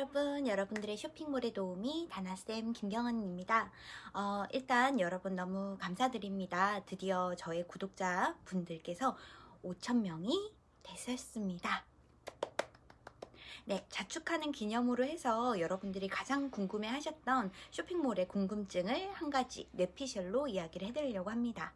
여러분, 여러분들의 쇼핑몰의 도우미 다나쌤 김경은입니다. 어, 일단 여러분 너무 감사드립니다. 드디어 저의 구독자 분들께서 5천명이 되셨습니다. 네, 자축하는 기념으로 해서 여러분들이 가장 궁금해 하셨던 쇼핑몰의 궁금증을 한 가지 뇌피셜로 이야기를 해드리려고 합니다.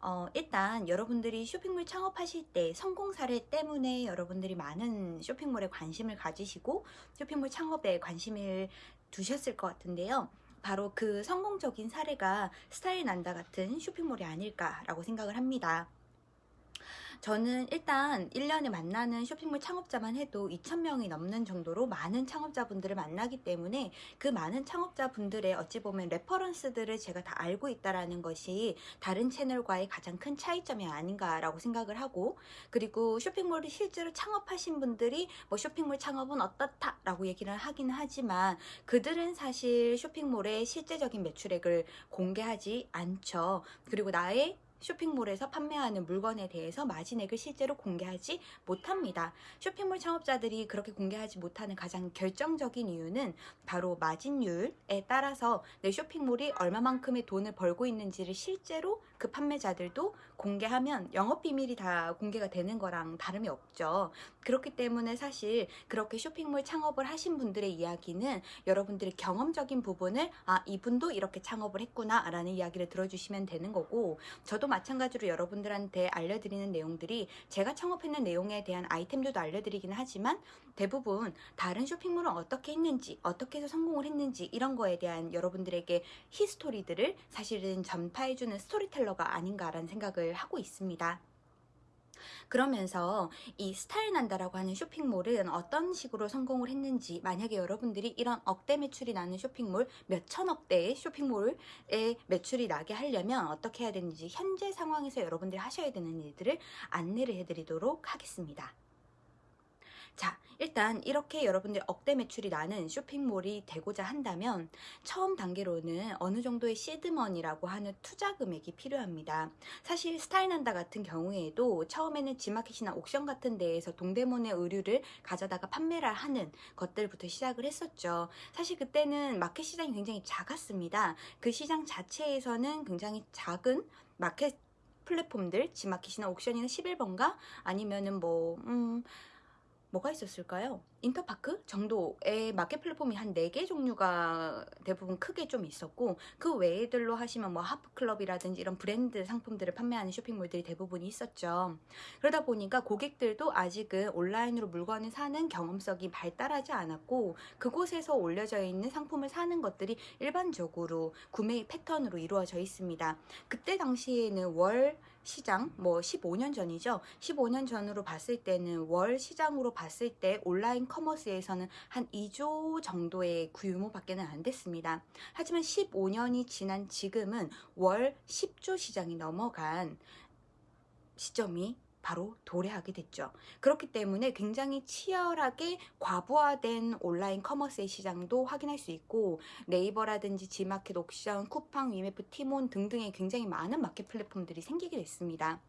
어, 일단 여러분들이 쇼핑몰 창업하실 때 성공 사례 때문에 여러분들이 많은 쇼핑몰에 관심을 가지시고 쇼핑몰 창업에 관심을 두셨을 것 같은데요. 바로 그 성공적인 사례가 스타일 난다 같은 쇼핑몰이 아닐까라고 생각을 합니다. 저는 일단 1년에 만나는 쇼핑몰 창업자만 해도 2,000명이 넘는 정도로 많은 창업자분들을 만나기 때문에 그 많은 창업자분들의 어찌 보면 reference들을 제가 다 알고 있다라는 것이 다른 채널과의 가장 큰 차이점이 아닌가라고 생각을 하고 그리고 쇼핑몰을 실제로 창업하신 분들이 뭐 쇼핑몰 창업은 어떻다 라고 얘기를 하기는 하지만 그들은 사실 쇼핑몰의 실제적인 매출액을 공개하지 않죠. 그리고 나의 쇼핑몰에서 판매하는 물건에 대해서 마진액을 실제로 공개하지 못합니다. 쇼핑몰 창업자들이 그렇게 공개하지 못하는 가장 결정적인 이유는 바로 마진율에 따라서 내 쇼핑몰이 얼마만큼의 돈을 벌고 있는지를 실제로 그 판매자들도 공개하면 영업비밀이 다 공개가 되는 거랑 다름이 없죠. 그렇기 때문에 사실 그렇게 쇼핑몰 창업을 하신 분들의 이야기는 여러분들이 경험적인 부분을 아 이분도 이렇게 창업을 했구나 라는 이야기를 들어주시면 되는 거고 저도 마찬가지로 여러분들한테 알려드리는 내용들이 제가 창업했는 내용에 대한 아이템들도 알려드리기는 하지만 대부분 다른 쇼핑몰은 어떻게 했는지 어떻게 해서 성공을 했는지 이런 거에 대한 여러분들에게 히스토리들을 사실은 전파해주는 스토리텔러가 아닌가라는 생각을 하고 있습니다. 그러면서 이 스타일 난다라고 하는 쇼핑몰은 어떤 식으로 성공을 했는지 만약에 여러분들이 이런 억대 매출이 나는 쇼핑몰 몇 천억대의 쇼핑몰에 매출이 나게 하려면 어떻게 해야 되는지 현재 상황에서 여러분들이 하셔야 되는 일들을 안내를 해드리도록 하겠습니다. 자, 일단 이렇게 여러분들 억대 매출이 나는 쇼핑몰이 되고자 한다면 처음 단계로는 어느 정도의 시드머니라고 하는 투자 금액이 필요합니다. 사실 스타일난다 같은 경우에도 처음에는 지마켓이나 옥션 같은 데에서 동대문의 의류를 가져다가 판매를 하는 것들부터 시작을 했었죠. 사실 그때는 마켓 시장이 굉장히 작았습니다. 그 시장 자체에서는 굉장히 작은 마켓 플랫폼들, 지마켓이나 옥션이나 11번가 아니면은 뭐, 음, 뭐가 있었을까요? 인터파크 정도의 마켓 플랫폼이 한 4개 종류가 대부분 크게 좀 있었고 그 외에들로 하시면 뭐 하프클럽이라든지 이런 브랜드 상품들을 판매하는 쇼핑몰들이 대부분 있었죠. 그러다 보니까 고객들도 아직은 온라인으로 물건을 사는 경험성이 발달하지 않았고 그곳에서 올려져 있는 상품을 사는 것들이 일반적으로 구매 패턴으로 이루어져 있습니다. 그때 당시에는 월 시장 뭐 15년 전이죠. 15년 전으로 봤을 때는 월 시장으로 봤을 때 온라인 커머스에서는 한 2조 정도의 규모밖에 는 안 됐습니다. 하지만 15년이 지난 지금은 월 10조 시장이 넘어간 시점이 바로 도래하게 됐죠. 그렇기 때문에 굉장히 치열하게 과부하된 온라인 commerce의 시장도 확인할 수 있고 네이버라든지 지마켓, 옥션, 쿠팡, 위메프, 티몬 등등의 굉장히 많은 마켓 플랫폼들이 생기게 됐습니다.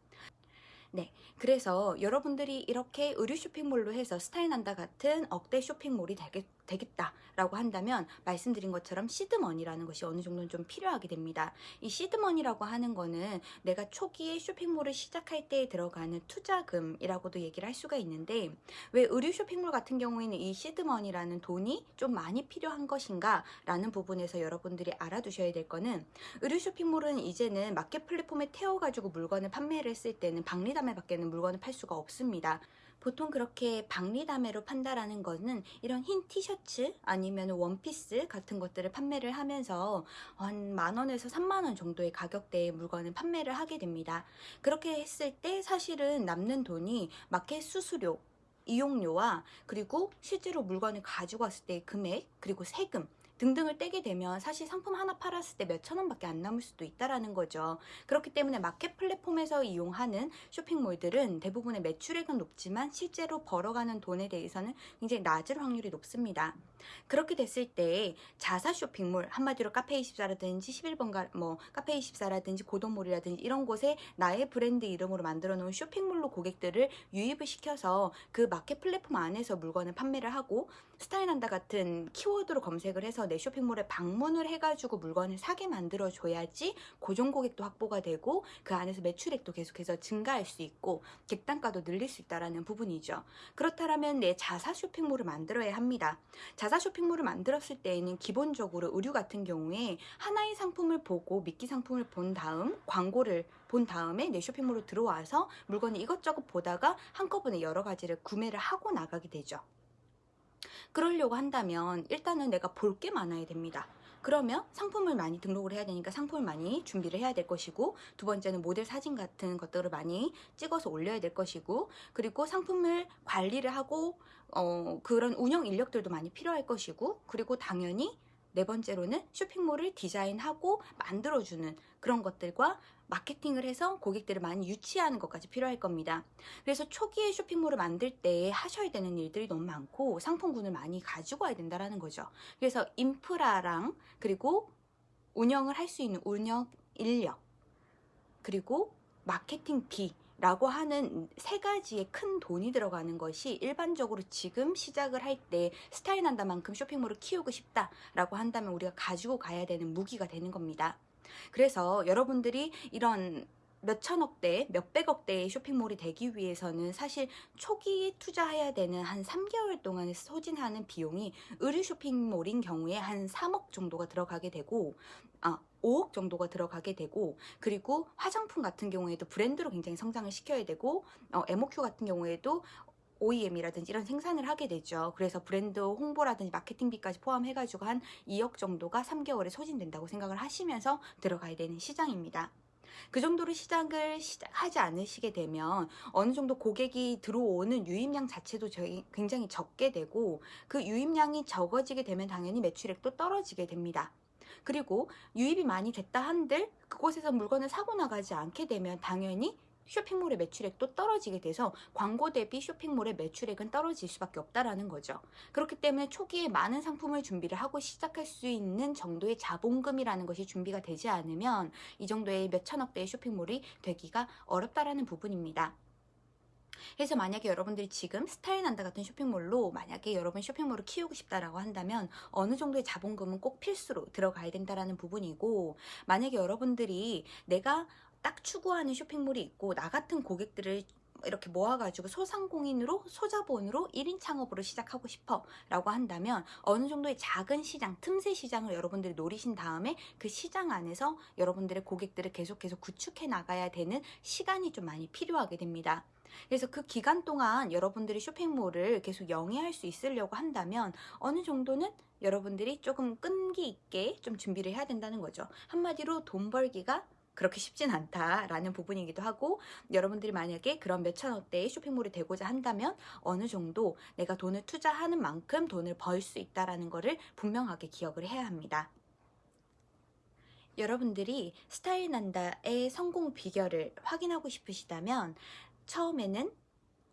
네, 그래서 여러분들이 이렇게 의류 쇼핑몰로 해서 스타일난다 같은 억대 쇼핑몰이 되겠, 되겠다라고 한다면 말씀드린 것처럼 seed money라는 것이 어느 정도는 좀 필요하게 됩니다. 이 seed money라고 하는 거는 내가 초기에 쇼핑몰을 시작할 때 들어가는 투자금이라고도 얘기를 할 수가 있는데 왜 의류 쇼핑몰 같은 경우에는 이 seed money라는 돈이 좀 많이 필요한 것인가 라는 부분에서 여러분들이 알아두셔야 될 거는 의류 쇼핑몰은 이제는 마켓 플랫폼에 태워가지고 물건을 판매를 했을 때는 박리다매 밖에는 물건을 팔 수가 없습니다. 보통 그렇게 박리다매로 판다라는 거는 이런 흰 티셔츠 아니면 원피스 같은 것들을 판매를 하면서 한 만원에서 3만원 정도의 가격대의 물건을 판매를 하게 됩니다. 그렇게 했을 때 사실은 남는 돈이 마켓 수수료 이용료와 그리고 실제로 물건을 가지고 왔을 때의 금액 그리고 세금 등등을 떼게 되면 사실 상품 하나 팔았을 때 몇천 원밖에 안 남을 수도 있다라는 거죠. 그렇기 때문에 마켓 플랫폼에서 이용하는 쇼핑몰들은 대부분의 매출액은 높지만 실제로 벌어가는 돈에 대해서는 굉장히 낮을 확률이 높습니다. 그렇게 됐을 때 자사 쇼핑몰 한마디로 카페24라든지 11번가 뭐 카페24라든지 고동몰이라든지 이런 곳에 나의 브랜드 이름으로 만들어 놓은 쇼핑몰로 고객들을 유입을 시켜서 그 마켓 플랫폼 안에서 물건을 판매를 하고 스타일한다 같은 키워드로 검색을 해서 내 쇼핑몰에 방문을 해가지고 물건을 사게 만들어 줘야지 고정 고객도 확보가 되고 그 안에서 매출액도 계속해서 증가할 수 있고 객단가도 늘릴 수 있다라는 부분이죠. 그렇다면 내 자사 쇼핑몰을 만들어야 합니다. 자사 쇼핑몰을 만들었을 때에는 기본적으로 의류 같은 경우에 하나의 상품을 보고 미끼 상품을 본 다음 광고를 본 다음에 내 쇼핑몰로 들어와서 물건을 이것저것 보다가 한꺼번에 여러 가지를 구매를 하고 나가게 되죠. 그러려고 한다면 일단은 내가 볼 게 많아야 됩니다. 그러면 상품을 많이 등록을 해야 되니까 상품을 많이 준비를 해야 될 것이고 두 번째는 모델 사진 같은 것들을 많이 찍어서 올려야 될 것이고 그리고 상품을 관리를 하고 어, 그런 운영 인력들도 많이 필요할 것이고 그리고 당연히 네 번째로는 쇼핑몰을 디자인하고 만들어주는 그런 것들과 마케팅을 해서 고객들을 많이 유치하는 것까지 필요할 겁니다. 그래서 초기에 쇼핑몰을 만들 때 하셔야 되는 일들이 너무 많고 상품군을 많이 가지고 와야 된다는 거죠. 그래서 인프라랑 그리고 운영을 할 수 있는 운영 인력 그리고 마케팅비 라고 하는 세 가지의 큰 돈이 들어가는 것이 일반적으로 지금 시작을 할 때 스타일 난다만큼 쇼핑몰을 키우고 싶다 라고 한다면 우리가 가지고 가야 되는 무기가 되는 겁니다. 그래서 여러분들이 이런 몇천억대, 몇백억대의 쇼핑몰이 되기 위해서는 사실 초기에 투자해야 되는 한 3개월 동안에 소진하는 비용이 의류 쇼핑몰인 경우에 한 3억 정도가 들어가게 되고 아, 5억 정도가 들어가게 되고 그리고 화장품 같은 경우에도 브랜드로 굉장히 성장을 시켜야 되고 어, MOQ 같은 경우에도 OEM이라든지 이런 생산을 하게 되죠. 그래서 브랜드 홍보라든지 마케팅비까지 포함해가지고 한 2억 정도가 3개월에 소진된다고 생각을 하시면서 들어가야 되는 시장입니다. 그 정도로 시작을 하지 않으시게 되면 어느 정도 고객이 들어오는 유입량 자체도 굉장히 적게 되고 그 유입량이 적어지게 되면 당연히 매출액도 떨어지게 됩니다. 그리고 유입이 많이 됐다 한들 그곳에서 물건을 사고 나가지 않게 되면 당연히 쇼핑몰의 매출액도 떨어지게 돼서 광고 대비 쇼핑몰의 매출액은 떨어질 수밖에 없다라는 거죠. 그렇기 때문에 초기에 많은 상품을 준비를 하고 시작할 수 있는 정도의 자본금이라는 것이 준비가 되지 않으면 이 정도의 몇 천억대의 쇼핑몰이 되기가 어렵다라는 부분입니다. 그래서 만약에 여러분들이 지금 스타일 난다 같은 쇼핑몰로 만약에 여러분 쇼핑몰을 키우고 싶다라고 한다면 어느 정도의 자본금은 꼭 필수로 들어가야 된다라는 부분이고 만약에 여러분들이 내가 딱 추구하는 쇼핑몰이 있고 나 같은 고객들을 이렇게 모아가지고 소상공인으로 소자본으로 1인 창업으로 시작하고 싶어 라고 한다면 어느 정도의 작은 시장 틈새 시장을 여러분들이 노리신 다음에 그 시장 안에서 여러분들의 고객들을 계속 계속 구축해 나가야 되는 시간이 좀 많이 필요하게 됩니다. 그래서 그 기간 동안 여러분들이 쇼핑몰을 계속 영위할 수 있으려고 한다면 어느 정도는 여러분들이 조금 끈기 있게 좀 준비를 해야 된다는 거죠. 한마디로 돈 벌기가 그렇게 쉽진 않다라는 부분이기도 하고 여러분들이 만약에 그런 몇천원대의 쇼핑몰이 되고자 한다면 어느 정도 내가 돈을 투자하는 만큼 돈을 벌 수 있다라는 것을 분명하게 기억을 해야 합니다. 여러분들이 스타일 난다의 성공 비결을 확인하고 싶으시다면 처음에는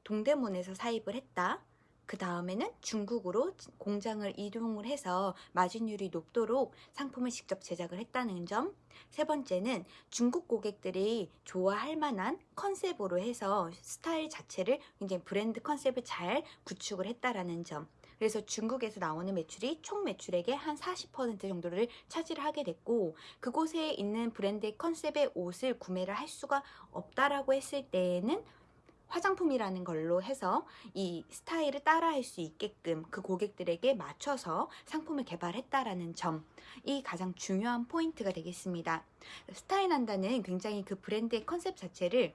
동대문에서 사입을 했다. 그 다음에는 중국으로 공장을 이동을 해서 마진율이 높도록 상품을 직접 제작을 했다는 점. 세 번째는 중국 고객들이 좋아할 만한 컨셉으로 해서 스타일 자체를 굉장히 브랜드 컨셉을 잘 구축을 했다라는 점. 그래서 중국에서 나오는 매출이 총 매출액의 한 40% 정도를 차지를 하게 됐고 그곳에 있는 브랜드의 컨셉의 옷을 구매를 할 수가 없다라고 했을 때에는 화장품이라는 걸로 해서 이 스타일을 따라할 수 있게끔 그 고객들에게 맞춰서 상품을 개발했다라는 점이 가장 중요한 포인트가 되겠습니다. 스타일난다는 굉장히 그 브랜드의 컨셉 자체를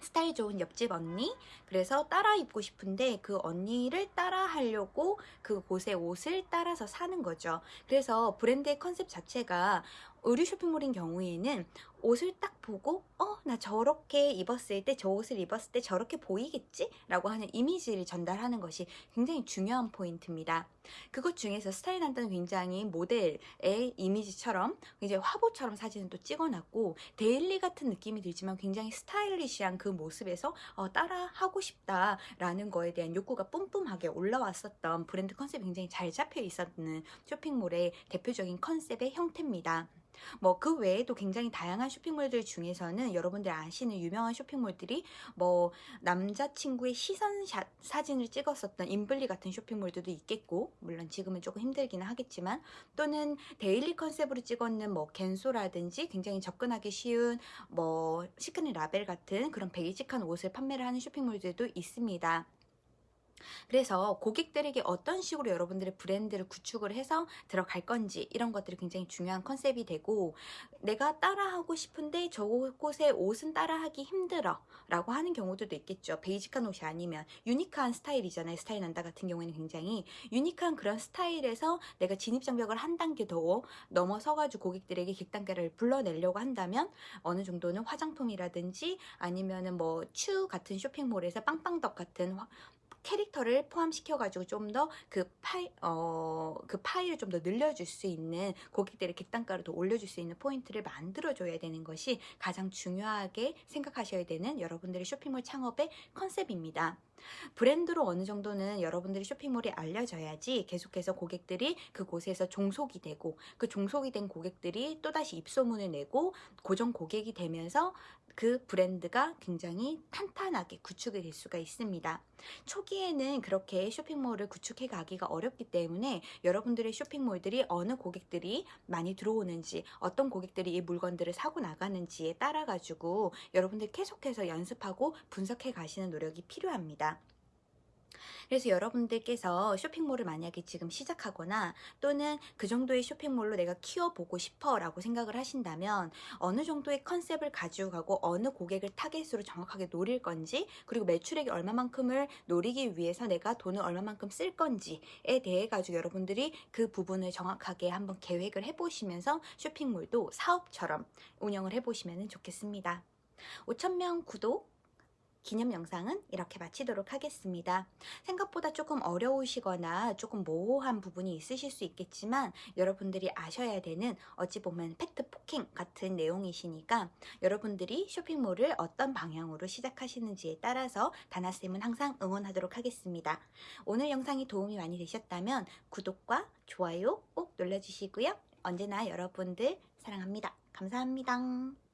스타일 좋은 옆집 언니 그래서 따라 입고 싶은데 그 언니를 따라 하려고 그곳의 옷을 따라서 사는 거죠 그래서 브랜드의 컨셉 자체가 의류 쇼핑몰인 경우에는 옷을 딱 보고 어 나 저렇게 입었을 때 저 옷을 입었을 때 저렇게 보이겠지? 라고 하는 이미지를 전달하는 것이 굉장히 중요한 포인트입니다. 그것 중에서 스타일난다는 굉장히 모델의 이미지처럼 이제 화보처럼 사진을 또 찍어놨고 daily 같은 느낌이 들지만 굉장히 stylish한 그 모습에서 어, 따라 하고 싶다라는 거에 대한 욕구가 뿜뿜하게 올라왔었던 브랜드 컨셉이 굉장히 잘 잡혀 있었는 쇼핑몰의 대표적인 컨셉의 형태입니다. 뭐 그 외에도 굉장히 다양한 쇼핑몰들 중에서는 여러분들 아시는 유명한 쇼핑몰들이 뭐 남자친구의 시선 샷 사진을 찍었었던 임블리 같은 쇼핑몰들도 있겠고 물론 지금은 조금 힘들기는 하겠지만 또는 daily 컨셉으로 찍었는 뭐 겐소라든지 굉장히 접근하기 쉬운 뭐 시크릿 라벨 같은 그런 basic한 옷을 판매를 하는 쇼핑몰들도 있습니다. 그래서 고객들에게 어떤 식으로 여러분들의 브랜드를 구축을 해서 들어갈 건지 이런 것들이 굉장히 중요한 컨셉이 되고 내가 따라하고 싶은데 저곳의 옷은 따라하기 힘들어 라고 하는 경우들도 있겠죠. basic한 옷이 아니면 unique한 스타일이잖아요. 스타일난다 같은 경우에는 굉장히 unique한 그런 스타일에서 내가 진입장벽을 한 단계 더 넘어서 가지고 고객들에게 객단가를 불러내려고 한다면 어느 정도는 화장품이라든지 아니면은 뭐 츄 같은 쇼핑몰에서 빵빵덕 같은 화, 캐릭터를 포함시켜가지고 좀 더 그 파이, 어, 그 파이를 좀 더 늘려줄 수 있는 고객들의 객단가를 더 올려줄 수 있는 포인트를 만들어줘야 되는 것이 가장 중요하게 생각하셔야 되는 여러분들의 쇼핑몰 창업의 컨셉입니다. 브랜드로 어느 정도는 여러분들이 쇼핑몰이 알려져야지 계속해서 고객들이 그곳에서 종속이 되고 그 종속이 된 고객들이 또다시 입소문을 내고 고정 고객이 되면서 그 브랜드가 굉장히 탄탄하게 구축이 될 수가 있습니다. 초 기에는 그렇게 쇼핑몰을 구축해 가기가 어렵기 때문에 여러분들의 쇼핑몰들이 어느 고객들이 많이 들어오는지 어떤 고객들이 이 물건들을 사고 나가는지에 따라 가지고 여러분들 계속해서 연습하고 분석해 가시는 노력이 필요합니다. 그래서 여러분들께서 쇼핑몰을 만약에 지금 시작하거나 또는 그 정도의 쇼핑몰로 내가 키워보고 싶어 라고 생각을 하신다면 어느 정도의 컨셉을 가지고 가고 어느 고객을 타겟으로 정확하게 노릴 건지 그리고 매출액이 얼마만큼을 노리기 위해서 내가 돈을 얼마만큼 쓸 건지에 대해 가지고 여러분들이 그 부분을 정확하게 한번 계획을 해보시면서 쇼핑몰도 사업처럼 운영을 해보시면 좋겠습니다. 5천명 구독 기념 영상은 이렇게 마치도록 하겠습니다. 생각보다 조금 어려우시거나 조금 모호한 부분이 있으실 수 있겠지만 여러분들이 아셔야 되는 어찌 보면 팩트 폭행 같은 내용이시니까 여러분들이 쇼핑몰을 어떤 방향으로 시작하시는지에 따라서 다나쌤은 항상 응원하도록 하겠습니다. 오늘 영상이 도움이 많이 되셨다면 구독과 좋아요 꼭 눌러주시고요. 언제나 여러분들 사랑합니다. 감사합니다.